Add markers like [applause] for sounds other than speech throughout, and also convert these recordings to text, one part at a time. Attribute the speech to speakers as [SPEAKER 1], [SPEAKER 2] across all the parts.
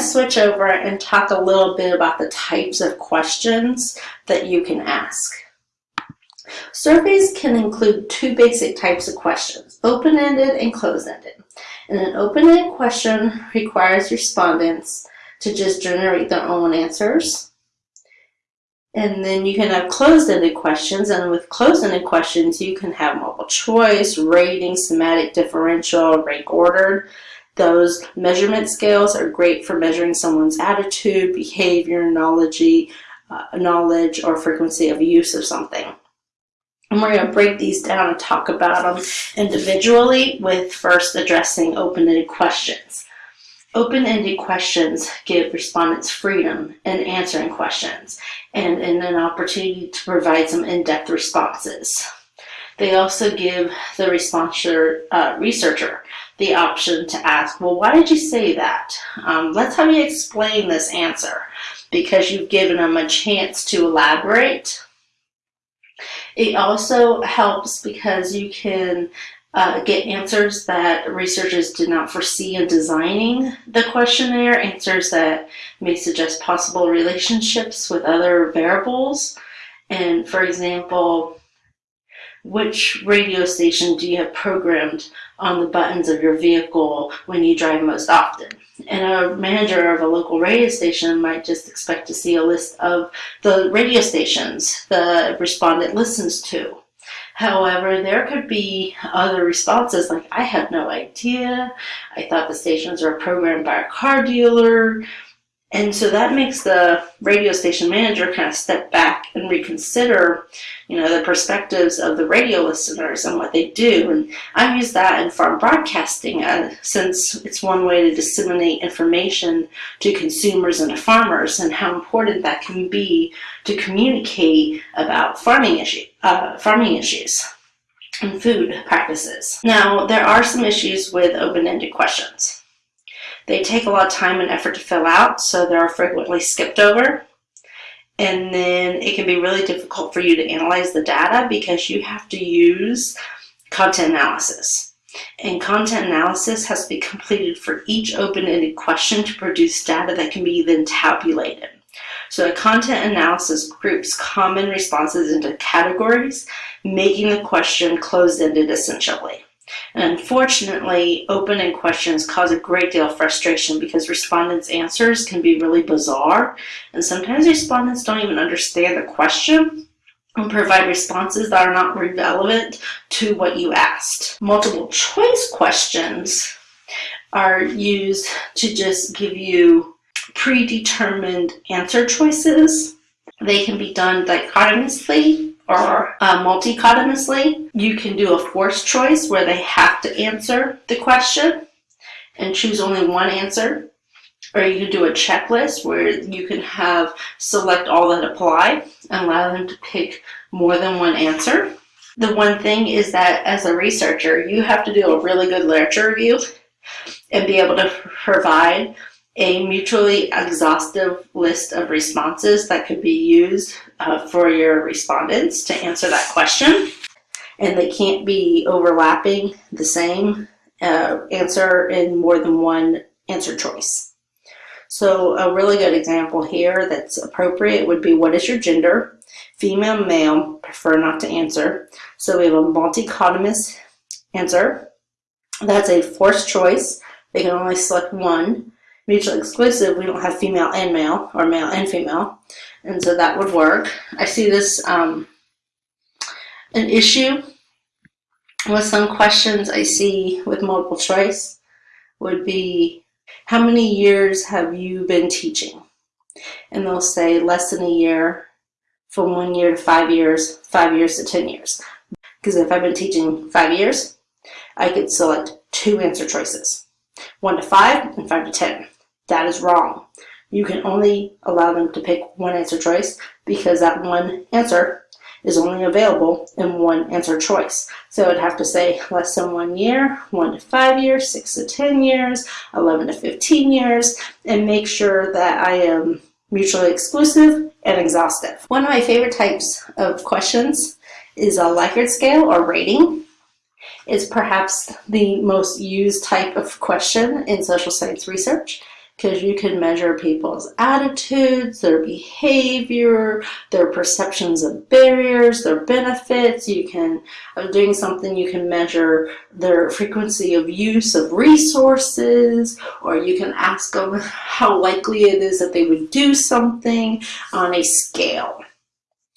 [SPEAKER 1] switch over and talk a little bit about the types of questions that you can ask. Surveys can include two basic types of questions, open-ended and closed-ended. And an open-ended question requires respondents to just generate their own answers. And then you can have closed-ended questions, and with closed-ended questions, you can have multiple choice, rating, semantic differential, rank ordered. Those measurement scales are great for measuring someone's attitude, behavior, knowledge, uh, knowledge or frequency of use of something. And we're going to break these down and talk about them individually with first addressing open-ended questions. Open-ended questions give respondents freedom in answering questions and, and an opportunity to provide some in-depth responses. They also give the responser, uh, researcher the option to ask, well, why did you say that? Um, let's have you explain this answer because you've given them a chance to elaborate it also helps because you can uh, get answers that researchers did not foresee in designing the questionnaire, answers that may suggest possible relationships with other variables. And for example, which radio station do you have programmed on the buttons of your vehicle when you drive most often? And a manager of a local radio station might just expect to see a list of the radio stations the respondent listens to. However, there could be other responses like, I have no idea, I thought the stations were programmed by a car dealer, and so that makes the radio station manager kind of step back and reconsider, you know, the perspectives of the radio listeners and what they do. And I use that in farm broadcasting uh, since it's one way to disseminate information to consumers and to farmers and how important that can be to communicate about farming, issue, uh, farming issues and food practices. Now, there are some issues with open-ended questions. They take a lot of time and effort to fill out, so they're frequently skipped over. And then it can be really difficult for you to analyze the data because you have to use content analysis. And content analysis has to be completed for each open-ended question to produce data that can be then tabulated. So a content analysis groups common responses into categories, making the question closed-ended essentially. And unfortunately, open-ended questions cause a great deal of frustration because respondents' answers can be really bizarre, and sometimes respondents don't even understand the question and provide responses that are not relevant to what you asked. Multiple choice questions are used to just give you predetermined answer choices. They can be done dichotomously or uh, multichotomously. You can do a forced choice where they have to answer the question and choose only one answer. Or you can do a checklist where you can have select all that apply and allow them to pick more than one answer. The one thing is that as a researcher, you have to do a really good literature review and be able to provide a mutually exhaustive list of responses that could be used uh, for your respondents to answer that question. And they can't be overlapping the same uh, answer in more than one answer choice. So a really good example here that's appropriate would be what is your gender? Female, male, prefer not to answer. So we have a multichotomous answer. That's a forced choice. They can only select one mutually exclusive, we don't have female and male, or male and female, and so that would work. I see this um, an issue with some questions I see with multiple choice would be, how many years have you been teaching? And they'll say less than a year, from one year to five years, five years to 10 years. Because if I've been teaching five years, I could select two answer choices, one to five and five to 10. That is wrong. You can only allow them to pick one answer choice because that one answer is only available in one answer choice. So I'd have to say less than one year, one to five years, six to 10 years, 11 to 15 years, and make sure that I am mutually exclusive and exhaustive. One of my favorite types of questions is a Likert scale or rating. It's perhaps the most used type of question in social science research because you can measure people's attitudes, their behavior, their perceptions of barriers, their benefits. You can, of doing something, you can measure their frequency of use of resources, or you can ask them how likely it is that they would do something on a scale.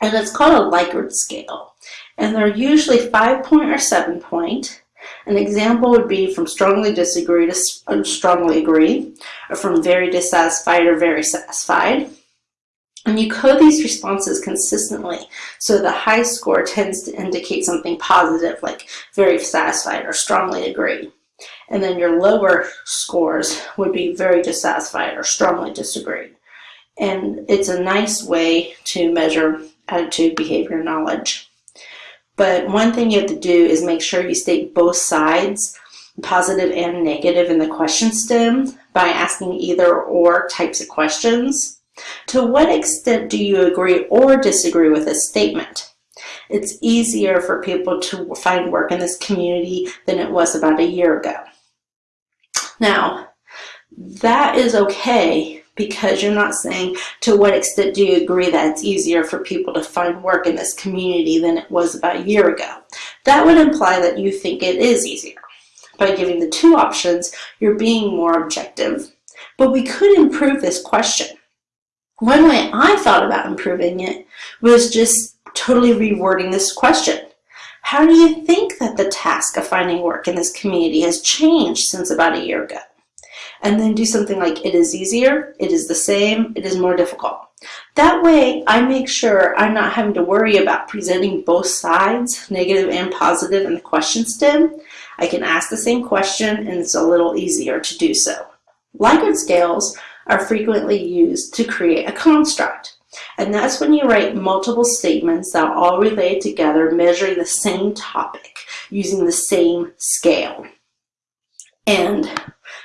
[SPEAKER 1] And it's called a Likert scale. And they're usually five point or seven point. An example would be from strongly disagree to strongly agree, or from very dissatisfied or very satisfied. And you code these responses consistently, so the high score tends to indicate something positive, like very satisfied or strongly agree. And then your lower scores would be very dissatisfied or strongly disagree. And it's a nice way to measure attitude, behavior, knowledge. But one thing you have to do is make sure you state both sides, positive and negative in the question stem by asking either or types of questions. To what extent do you agree or disagree with a statement? It's easier for people to find work in this community than it was about a year ago. Now, that is okay because you're not saying to what extent do you agree that it's easier for people to find work in this community than it was about a year ago. That would imply that you think it is easier. By giving the two options, you're being more objective. But we could improve this question. One way I thought about improving it was just totally rewording this question. How do you think that the task of finding work in this community has changed since about a year ago? And then do something like it is easier, it is the same, it is more difficult. That way, I make sure I'm not having to worry about presenting both sides, negative and positive, in the question stem. I can ask the same question and it's a little easier to do so. Likert scales are frequently used to create a construct. And that's when you write multiple statements that all relate together measuring the same topic using the same scale. And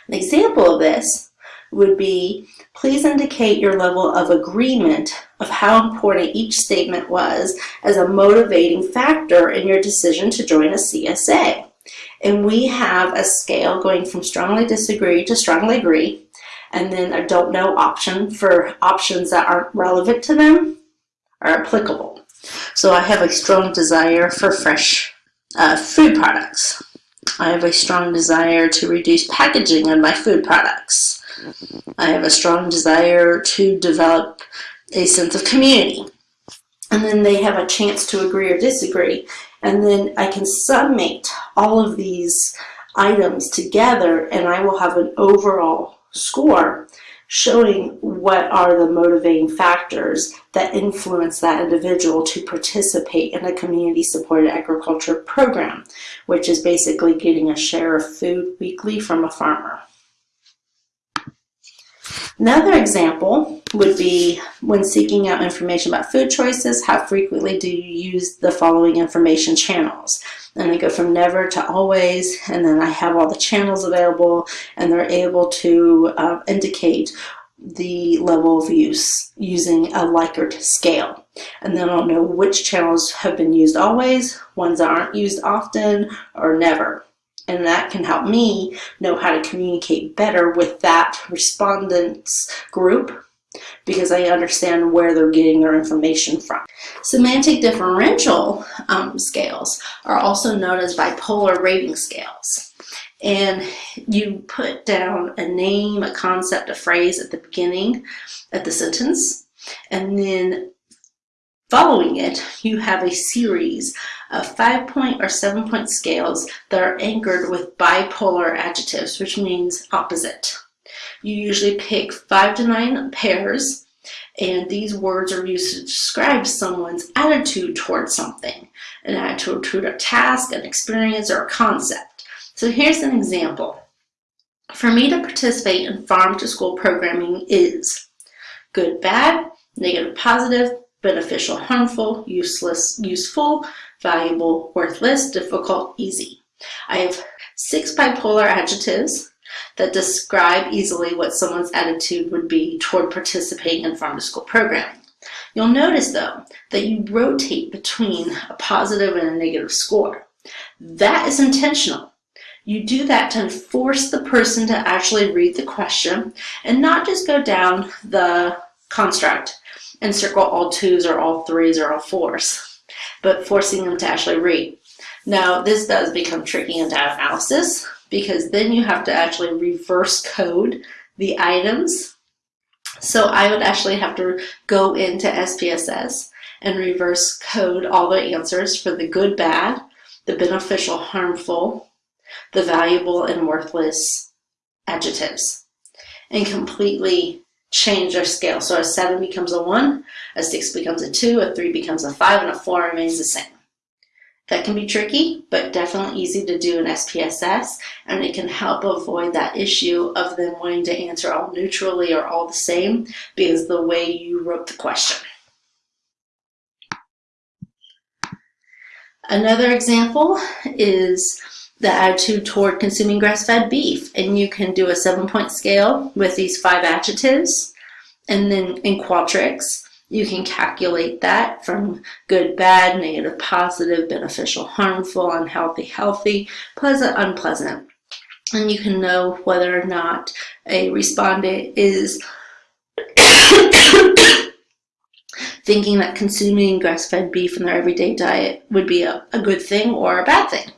[SPEAKER 1] an example of this would be, please indicate your level of agreement of how important each statement was as a motivating factor in your decision to join a CSA. And we have a scale going from strongly disagree to strongly agree, and then a don't know option for options that aren't relevant to them are applicable. So I have a strong desire for fresh uh, food products. I have a strong desire to reduce packaging on my food products. I have a strong desire to develop a sense of community. And then they have a chance to agree or disagree. And then I can summate all of these items together and I will have an overall score showing what are the motivating factors that influence that individual to participate in a community-supported agriculture program, which is basically getting a share of food weekly from a farmer. Another example would be when seeking out information about food choices, how frequently do you use the following information channels? And I go from never to always, and then I have all the channels available, and they're able to uh, indicate the level of use using a Likert scale. And then I'll know which channels have been used always, ones that aren't used often, or never. And that can help me know how to communicate better with that respondents group because I understand where they're getting their information from. Semantic differential um, scales are also known as bipolar rating scales. And you put down a name, a concept, a phrase at the beginning of the sentence, and then following it, you have a series of five point or seven point scales that are anchored with bipolar adjectives, which means opposite. You usually pick five to nine pairs and these words are used to describe someone's attitude towards something, an attitude toward a task, an experience, or a concept. So here's an example. For me to participate in farm to school programming is good, bad, negative, positive, beneficial, harmful, useless, useful, valuable, worthless, difficult, easy. I have six bipolar adjectives that describe easily what someone's attitude would be toward participating in farm to school programming. You'll notice though that you rotate between a positive and a negative score. That is intentional. You do that to force the person to actually read the question and not just go down the construct and circle all twos or all threes or all fours, but forcing them to actually read. Now, this does become tricky in data analysis because then you have to actually reverse code the items. So I would actually have to go into SPSS and reverse code all the answers for the good, bad, the beneficial, harmful, the valuable, and worthless adjectives and completely change their scale. So a 7 becomes a 1, a 6 becomes a 2, a 3 becomes a 5, and a 4 remains the same. That can be tricky, but definitely easy to do in SPSS, and it can help avoid that issue of them wanting to answer all neutrally or all the same because the way you wrote the question. Another example is the attitude toward consuming grass-fed beef. And you can do a seven-point scale with these five adjectives. And then in Qualtrics, you can calculate that from good, bad, negative, positive, beneficial, harmful, unhealthy, healthy, pleasant, unpleasant. And you can know whether or not a respondent is [coughs] thinking that consuming grass-fed beef in their everyday diet would be a, a good thing or a bad thing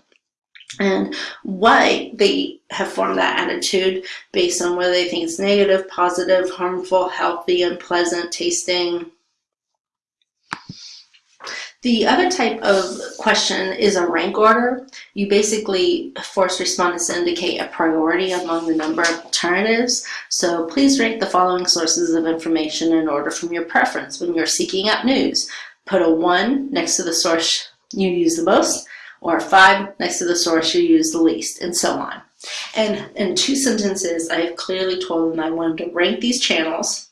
[SPEAKER 1] and why they have formed that attitude based on whether they think it's negative, positive, harmful, healthy, unpleasant, tasting. The other type of question is a rank order. You basically force respondents to indicate a priority among the number of alternatives. So please rank the following sources of information in order from your preference when you're seeking out news. Put a one next to the source you use the most, or five next to the source you use the least, and so on. And in two sentences, I have clearly told them I want them to rank these channels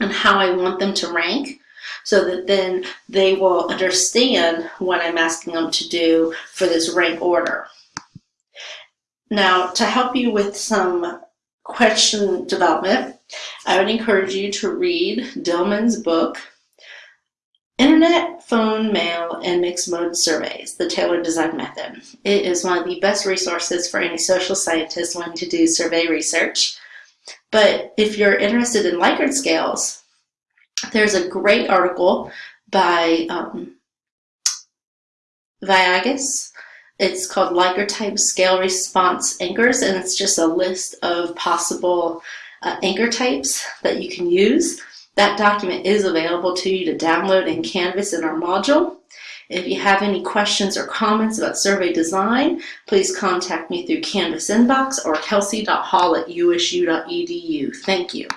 [SPEAKER 1] and how I want them to rank so that then they will understand what I'm asking them to do for this rank order. Now, to help you with some question development, I would encourage you to read Dillman's book, Internet, phone, mail, and mixed mode surveys, the tailored design method. It is one of the best resources for any social scientist wanting to do survey research. But if you're interested in Likert scales, there's a great article by um, Vagias. It's called Likert type scale response anchors, and it's just a list of possible uh, anchor types that you can use. That document is available to you to download in Canvas in our module. If you have any questions or comments about survey design, please contact me through Canvas inbox or kelsey.hall at usu.edu. Thank you.